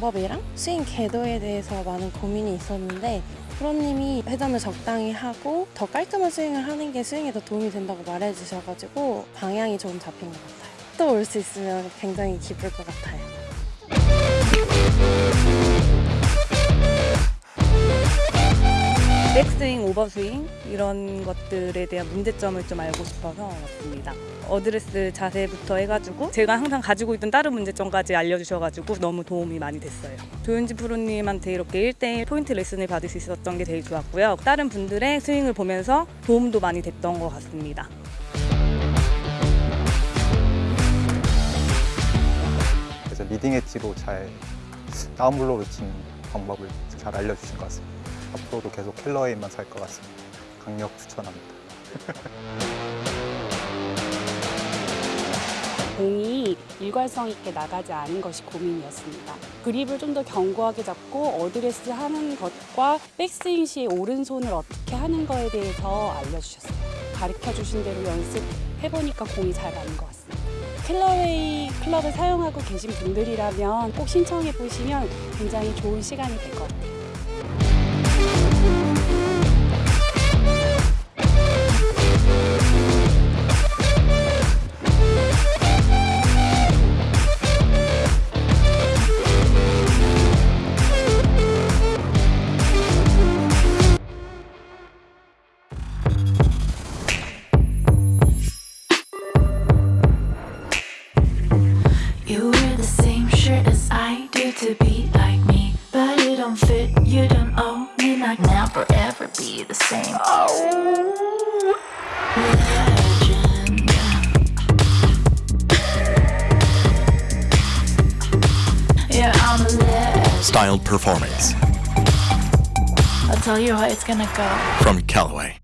방법이랑 스윙 궤도에 대해서 많은 고민이 있었는데 프로님이 회전을 적당히 하고 더 깔끔한 스윙을 하는 게 스윙에 더 도움이 된다고 말해주셔가지고 방향이 조금 잡힌 것 같아요. 또 올 수 있으면 굉장히 기쁠 것 같아요. 백스윙, 오버스윙 이런 것들에 대한 문제점을 좀 알고 싶어서 왔습니다. 어드레스 자세부터 해가지고 제가 항상 가지고 있던 다른 문제점까지 알려주셔가지고 너무 도움이 많이 됐어요. 조윤지 프로님한테 이렇게 1대1 포인트 레슨을 받을 수 있었던 게 제일 좋았고요. 다른 분들의 스윙을 보면서 도움도 많이 됐던 것 같습니다. 그래서 leading edge로 잘 down blow를 치는 방법을 잘 알려주신 것 같습니다. 앞으로도 계속 Callaway만 살 것 같습니다. 강력 추천합니다. 공이 일관성 있게 나가지 않은 것이 고민이었습니다. 그립을 좀 더 견고하게 잡고 어드레스 하는 것과 백스윙 시 오른손을 어떻게 하는 거에 대해서 알려주셨어요. 가르쳐 주신 대로 연습해보니까 공이 잘 가는 것 같습니다. Callaway 클럽을 사용하고 계신 분들이라면 꼭 신청해 보시면 굉장히 좋은 시간이 될 것 같아요. You wear the same shirt as I do to be like me, but it don't fit. You don't own me, like never ever be the same. Oh, legend. Yeah, I'm a legend. Styled performance I'll tell you how it's gonna go. from Callaway.